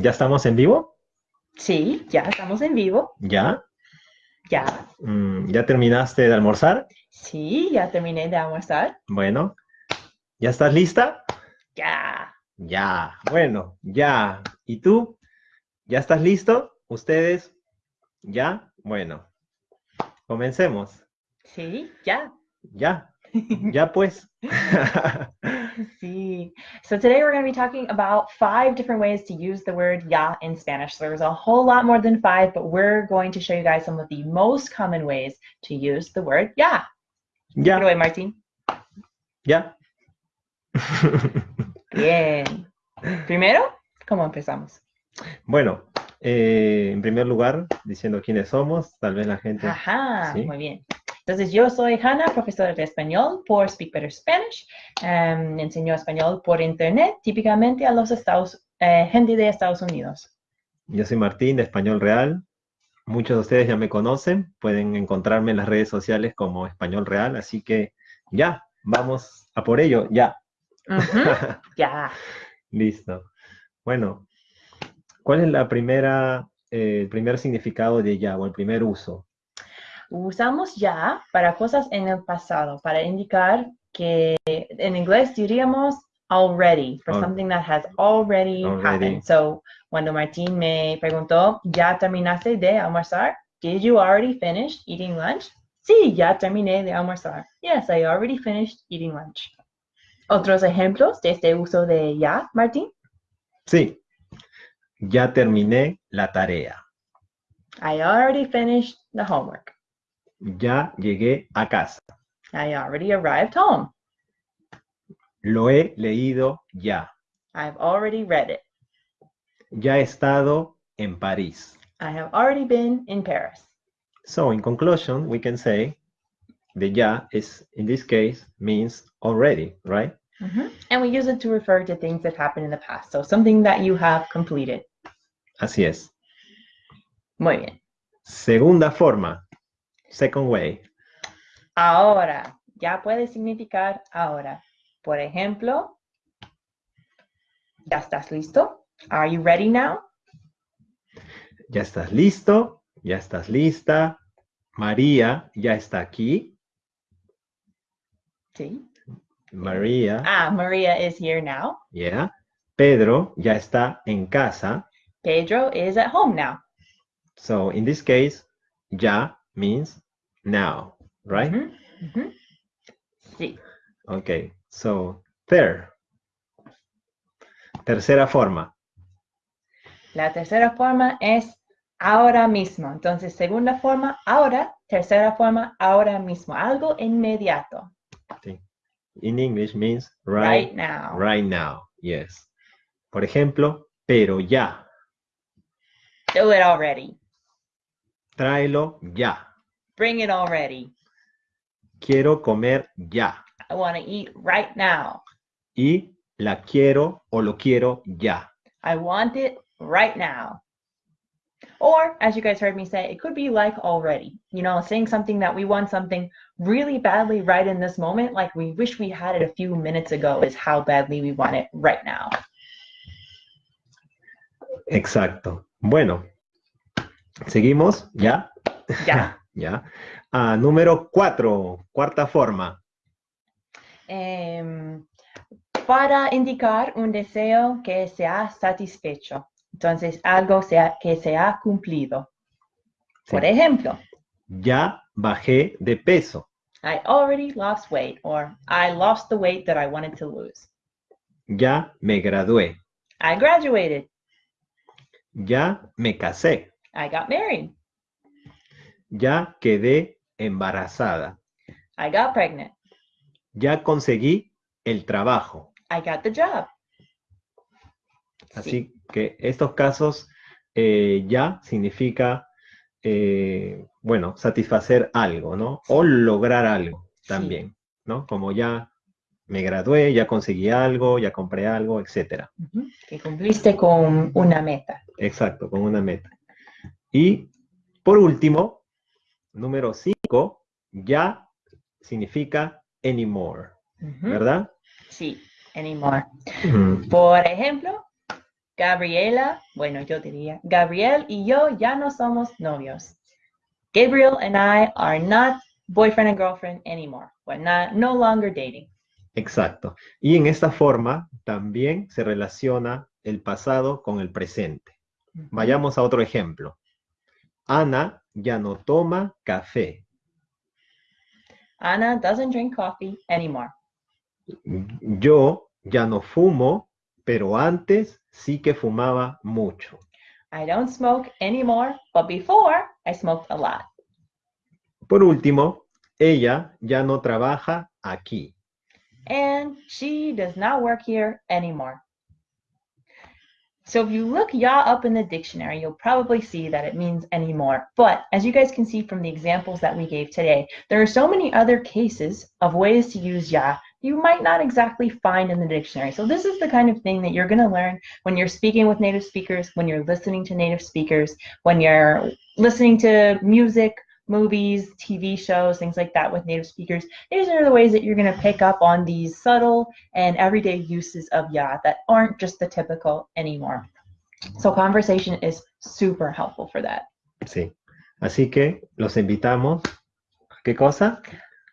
¿Ya estamos en vivo? Sí, ya estamos en vivo. ¿Ya? Ya. Mm, ¿Ya terminaste de almorzar? Sí, ya terminé de almorzar. Bueno. ¿Ya estás lista? Ya. Ya. Bueno, ya. ¿Y tú? ¿Ya estás listo? ¿Ustedes? ¿Ya? Bueno. Comencemos. Sí, ya. Ya. Ya pues. See. So today we're going to be talking about five different ways to use the word ya in Spanish. So there's a whole lot more than five, but we're going to show you guys some of the most common ways to use the word ya. Take it away, Martín. Ya. Bien. Primero, ¿cómo empezamos? Bueno, eh, en primer lugar, diciendo quiénes somos, tal vez la gente... Ajá, Sí. muy bien. Entonces, yo soy Hannah, profesora de español por Speak Better Spanish. Em, enseño español por internet, típicamente a los Estados, eh, gente de Estados Unidos. Yo soy Martín, de Español Real. Muchos de ustedes ya me conocen, pueden encontrarme en las redes sociales como Español Real, así que ya, vamos a por ello, ya. Ya. Listo. Bueno, ¿cuál es la primera, eh, el primer significado de ya o el primer uso? Usamos ya para cosas en el pasado, para indicar que en inglés diríamos already, for something that has already, Already. happened. So, cuando Martín me preguntó, ¿ya terminaste de almorzar? Did you already finish eating lunch? Sí, ya terminé de almorzar. Yes, I already finished eating lunch. ¿Otros ejemplos de este uso de ya, Martín? Sí, ya terminé la tarea. I already finished the homework. Ya llegué a casa. I already arrived home. Lo he leído ya. I've already read it. Ya he estado en París. I have already been in Paris. So in conclusion, we can say the ya is, in this case, means already, right? Mhm. And we use it to refer to things that happened in the past. So something that you have completed. Así es. Muy bien. Segunda forma, second way. Ahora, ya puede significar ahora. Por ejemplo, ¿ya estás listo? Are you ready now? Ya estás listo, ya estás lista. María ya está aquí. Sí. María, Ah, Maria is here now. yeah. Pedro ya está en casa. Pedro is at home now. So in this case, ya means now, right? Sí. Okay, so third. Tercera forma. La tercera forma es ahora mismo. Entonces, segunda forma, ahora. Tercera forma, ahora mismo. Algo inmediato. In English means Right, right, now. right now. Yes. Por ejemplo, pero ya. Do it already. Tráelo ya. Bring it already. Quiero comer ya. I want to eat right now. Y la quiero o lo quiero ya. I want it right now. Or, as you guys heard me say, it could be like already. You know, saying something that we want something really badly right in this moment, like we wish we had it a few minutes ago, is how badly we want it right now. Exacto. Bueno, seguimos. ¿Ya? Ya. ya. Ah, número cuatro, cuarta forma. Em, para indicar un deseo que se ha satisfecho. Entonces, algo sea- que se ha cumplido. Sí. Por ejemplo, Ya bajé de peso. I already lost weight, or I lost the weight that I wanted to lose. Ya me gradué. I graduated. Ya me casé. I got married. Ya quedé embarazada. I got pregnant. Ya conseguí el trabajo. I got the job. Así que estos casos eh, ya significa, eh, bueno, satisfacer algo, ¿no? O lograr algo Sí. también, ¿no? Como ya me gradué, ya conseguí algo, ya compré algo. Ujú. Que cumpliste con una meta. Exacto, con una meta. Y por último, número 5, ya significa anymore. ¿verdad? Sí, anymore. Por ejemplo, Gabriela, bueno, yo diría, Gabriel y yo ya no somos novios. Gabriel and I are not boyfriend and girlfriend anymore. We're not, no longer dating. Exacto. Y en esta forma también se relaciona el pasado con el presente. Vayamos a otro ejemplo. Ana ya no toma café. Anna doesn't drink coffee anymore. Yo ya no fumo, pero antes sí que fumaba mucho. I don't smoke anymore, but before I smoked a lot. Por último, ella ya no trabaja aquí. And she does not work here anymore. So if you look ya up in the dictionary, you'll probably see that it means anymore. But as you guys can see from the examples that we gave today, there are so many other cases of ways to use ya you might not exactly find in the dictionary. So this is the kind of thing that you're going to learn when you're speaking with native speakers, when you're listening to native speakers, when you're listening to music, movies, TV shows, things like that with native speakers. These are the ways that you're going to pick up on these subtle and everyday uses of ya that aren't just the typical anymore. So conversation is super helpful for that. Sí. Así que los invitamos. ¿Qué cosa?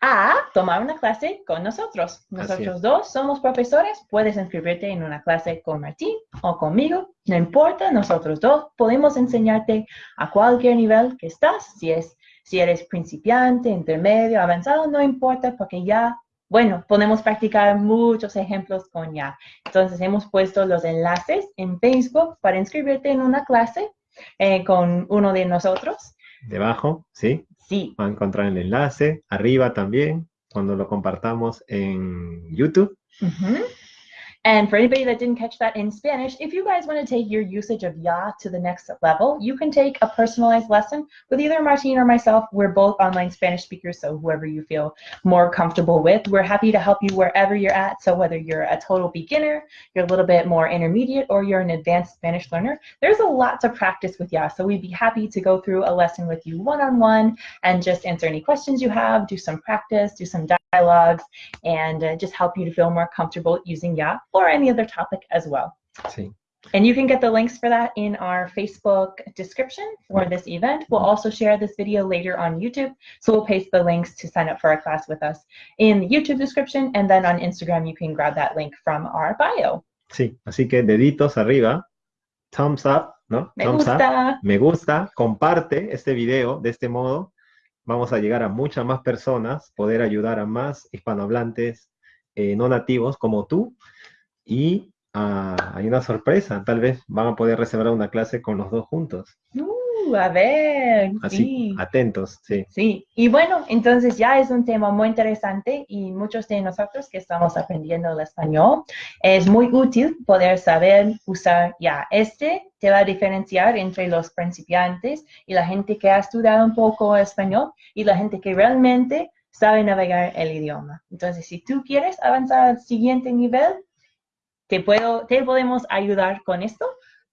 a tomar una clase con nosotros. Nosotros dos somos profesores, puedes inscribirte en una clase con Martín o conmigo, no importa, nosotros dos podemos enseñarte a cualquier nivel que estás, si, es, si eres principiante, intermedio, avanzado, no importa, porque ya, bueno, podemos practicar muchos ejemplos con ya. Entonces hemos puesto los enlaces en Facebook para inscribirte en una clase eh, con uno de nosotros. Debajo, ¿sí? Sí. Va a encontrar el enlace, arriba también, cuando lo compartamos en YouTube. And for anybody that didn't catch that in Spanish, if you guys want to take your usage of ya to the next level, you can take a personalized lesson with either Martine or myself. We're both online Spanish speakers, so whoever you feel more comfortable with, we're happy to help you wherever you're at. So whether you're a total beginner, you're a little bit more intermediate, or you're an advanced Spanish learner, there's a lot to practice with ya. So we'd be happy to go through a lesson with you one-on-one -on -one and just answer any questions you have, do some practice, do some dialogues, and uh, just help you to feel more comfortable using ya or any other topic as well. Sí. And you can get the links for that in our Facebook description for this event. We'll also share this video later on YouTube. So we'll paste the links to sign up for a class with us in the YouTube description. And then on Instagram, you can grab that link from our bio. Sí, así que deditos arriba, thumbs up, ¿no? Me thumbs gusta. up, me gusta, comparte este video de este modo. Vamos a llegar a muchas más personas, poder ayudar a más hispanohablantes eh, no nativos como tú y ah, hay una sorpresa, tal vez van a poder reservar una clase con los dos juntos. A ver, Así, sí. atentos, sí. Sí, y bueno, entonces ya es un tema muy interesante y muchos de nosotros que estamos aprendiendo el español, es muy útil poder saber usar ya. Este te va a diferenciar entre los principiantes y la gente que ha estudiado un poco español y la gente que realmente sabe navegar el idioma. Entonces, si tú quieres avanzar al siguiente nivel, te, puedo, te podemos ayudar con esto,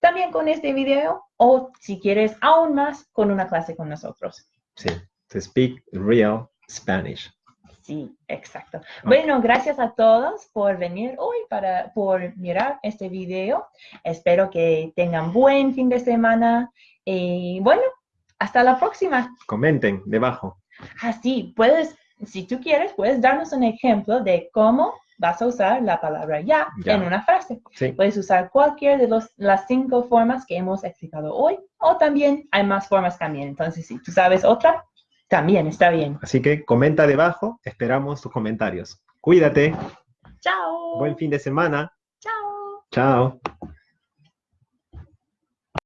también con este video, o si quieres aún más, con una clase con nosotros. Sí, to speak real Spanish. Sí, exacto. Bueno, gracias a todos por venir hoy, para, por mirar este video. Espero que tengan buen fin de semana y bueno, hasta la próxima. Comenten debajo. Así, puedes, si tú quieres, puedes darnos un ejemplo de cómo vas a usar la palabra ya, Ya. en una frase. Sí, Puedes usar cualquier de los, las cinco formas que hemos explicado hoy o también hay más formas también. Entonces, si tú sabes otra, también está bien. así que comenta debajo, esperamos tus comentarios. Cuídate, Chao. buen fin de semana. Chao. Chao.